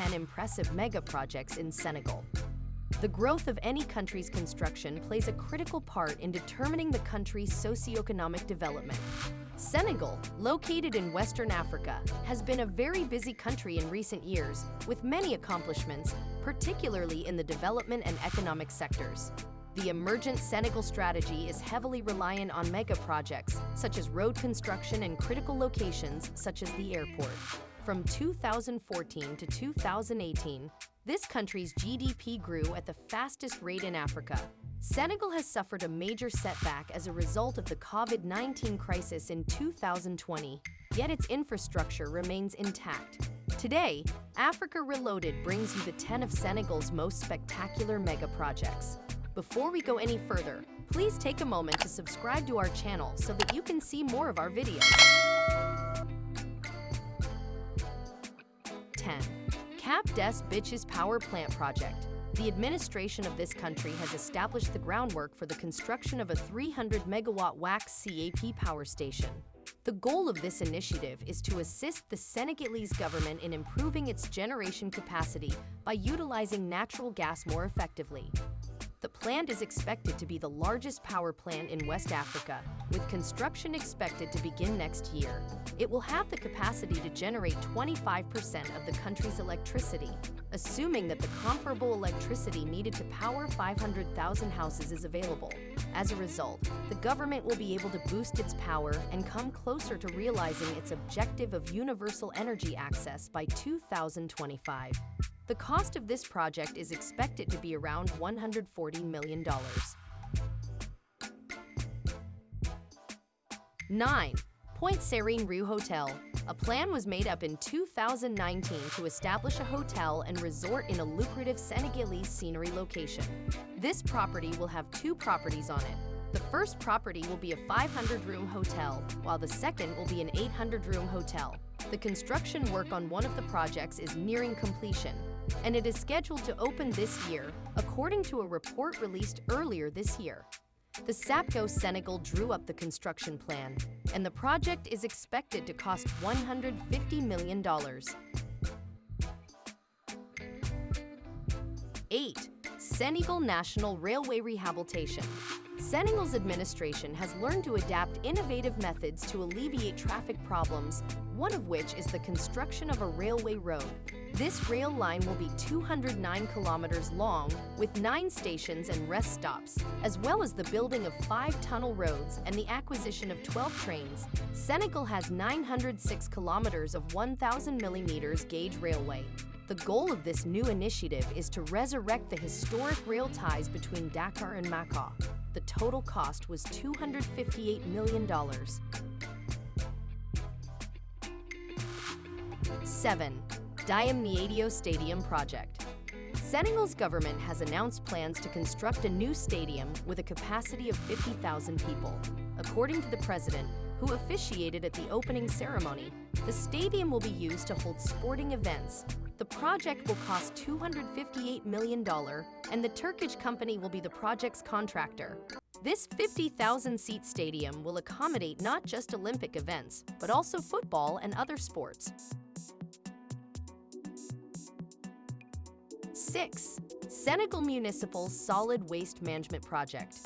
10 impressive mega projects in Senegal. The growth of any country's construction plays a critical part in determining the country's socioeconomic development. Senegal, located in Western Africa, has been a very busy country in recent years, with many accomplishments, particularly in the development and economic sectors. The emergent Senegal strategy is heavily reliant on mega projects, such as road construction and critical locations, such as the airport. From 2014 to 2018, this country's GDP grew at the fastest rate in Africa. Senegal has suffered a major setback as a result of the COVID-19 crisis in 2020, yet its infrastructure remains intact. Today, Africa Reloaded brings you the 10 of Senegal's most spectacular mega projects. Before we go any further, please take a moment to subscribe to our channel so that you can see more of our videos. 10. Cap des Biches Power Plant Project. The administration of this country has established the groundwork for the construction of a 300 megawatt wax CAP power station. The goal of this initiative is to assist the Senegalese government in improving its generation capacity by utilizing natural gas more effectively. The plant is expected to be the largest power plant in West Africa, with construction expected to begin next year. It will have the capacity to generate 25% of the country's electricity, assuming that the comparable electricity needed to power 500,000 houses is available. As a result, the government will be able to boost its power and come closer to realizing its objective of universal energy access by 2025. The cost of this project is expected to be around $140 million. 9. Pointe Sarène Rue Hotel. A plan was made up in 2019 to establish a hotel and resort in a lucrative Senegalese scenery location. This property will have two properties on it. The first property will be a 500-room hotel, while the second will be an 800-room hotel. The construction work on one of the projects is nearing completion, and it is scheduled to open this year, according to a report released earlier this year. The SAPCO Senegal drew up the construction plan, and the project is expected to cost $150 million. 8. Senegal National Railway Rehabilitation Senegal's administration has learned to adapt innovative methods to alleviate traffic problems, one of which is the construction of a railway road. This rail line will be 209 kilometers long, with nine stations and rest stops, as well as the building of five tunnel roads and the acquisition of 12 trains. Senegal has 906 kilometers of 1,000 millimeters gauge railway. The goal of this new initiative is to resurrect the historic rail ties between Dakar and Macaw. The total cost was $258 million. 7. Diamniadio Stadium Project Senegal's government has announced plans to construct a new stadium with a capacity of 50,000 people. According to the president, who officiated at the opening ceremony, the stadium will be used to hold sporting events, the project will cost $258 million, and the Turkish company will be the project's contractor. This 50,000-seat stadium will accommodate not just Olympic events, but also football and other sports. 6. Senegal Municipal Solid Waste Management Project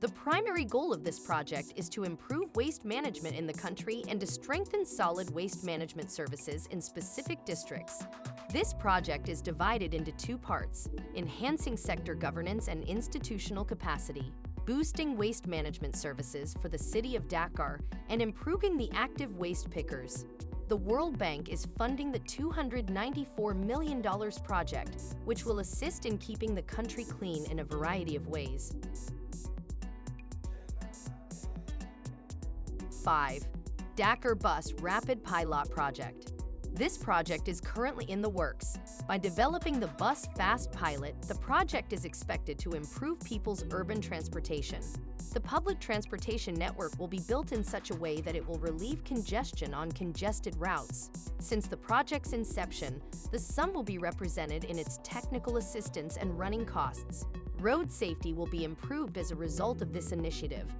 the primary goal of this project is to improve waste management in the country and to strengthen solid waste management services in specific districts. This project is divided into two parts, enhancing sector governance and institutional capacity, boosting waste management services for the city of Dakar, and improving the active waste pickers. The World Bank is funding the $294 million project, which will assist in keeping the country clean in a variety of ways. 5. Dakar Bus Rapid Pilot Project. This project is currently in the works. By developing the Bus Fast Pilot, the project is expected to improve people's urban transportation. The public transportation network will be built in such a way that it will relieve congestion on congested routes. Since the project's inception, the sum will be represented in its technical assistance and running costs. Road safety will be improved as a result of this initiative.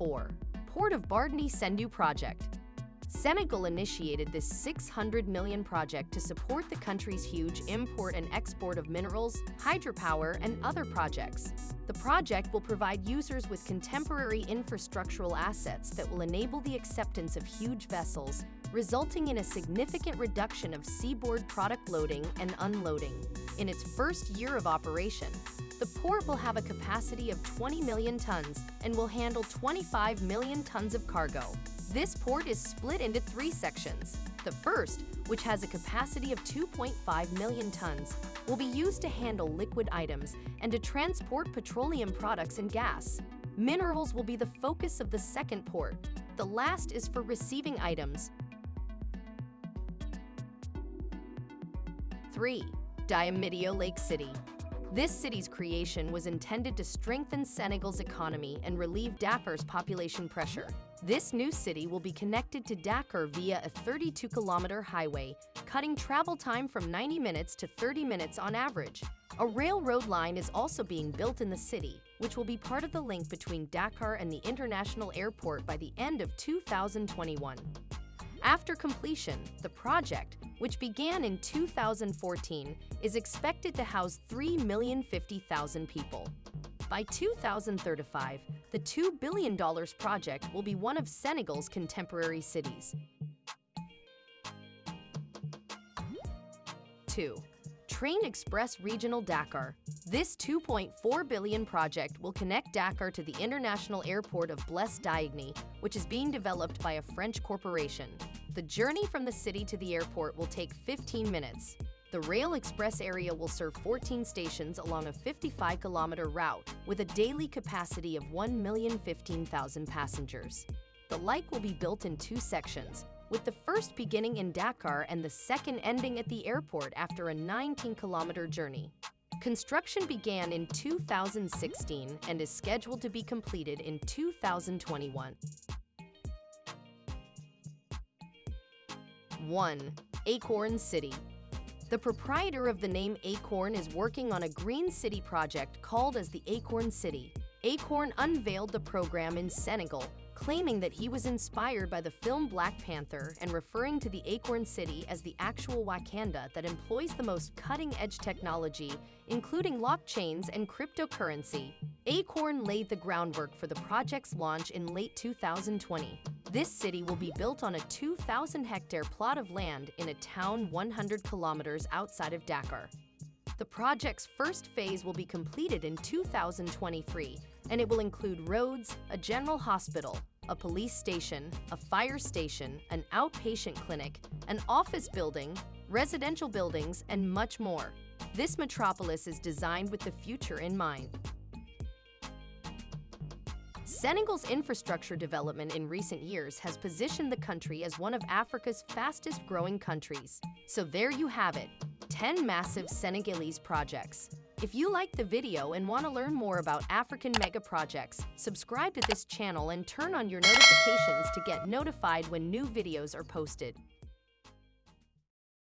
4. Port of Bargny Sendou Project Senegal initiated this 600 million project to support the country's huge import and export of minerals, hydropower, and other projects. The project will provide users with contemporary infrastructural assets that will enable the acceptance of huge vessels, resulting in a significant reduction of seaboard product loading and unloading. In its first year of operation, port will have a capacity of 20 million tons and will handle 25 million tons of cargo. This port is split into three sections. The first, which has a capacity of 2.5 million tons, will be used to handle liquid items and to transport petroleum products and gas. Minerals will be the focus of the second port. The last is for receiving items. 3. Diamniadio Lake City this city's creation was intended to strengthen Senegal's economy and relieve Dakar's population pressure. This new city will be connected to Dakar via a 32-kilometer highway, cutting travel time from 90 minutes to 30 minutes on average. A railroad line is also being built in the city, which will be part of the link between Dakar and the international airport by the end of 2021. After completion, the project, which began in 2014, is expected to house 3,050,000 people. By 2035, the $2 billion project will be one of Senegal's contemporary cities. 2. Train Express Regional Dakar. This 2.4 billion project will connect Dakar to the international airport of Blaise Diagne, which is being developed by a French corporation. The journey from the city to the airport will take 15 minutes. The Rail Express area will serve 14 stations along a 55-kilometer route with a daily capacity of 1,015,000 passengers. The like will be built in two sections, with the first beginning in Dakar and the second ending at the airport after a 19-kilometer journey. Construction began in 2016 and is scheduled to be completed in 2021. 1. Akon City The proprietor of the name Akon is working on a green city project called as the Akon City. Akon unveiled the program in Senegal, claiming that he was inspired by the film Black Panther and referring to the Akon City as the actual Wakanda that employs the most cutting-edge technology, including blockchains and cryptocurrency. Akon laid the groundwork for the project's launch in late 2020. This city will be built on a 2,000-hectare plot of land in a town 100 kilometers outside of Dakar. The project's first phase will be completed in 2023, and it will include roads, a general hospital, a police station, a fire station, an outpatient clinic, an office building, residential buildings, and much more. This metropolis is designed with the future in mind. Senegal's infrastructure development in recent years has positioned the country as one of Africa's fastest growing countries. So there you have it, 10 massive Senegalese projects. If you liked the video and want to learn more about African mega projects, subscribe to this channel and turn on your notifications to get notified when new videos are posted.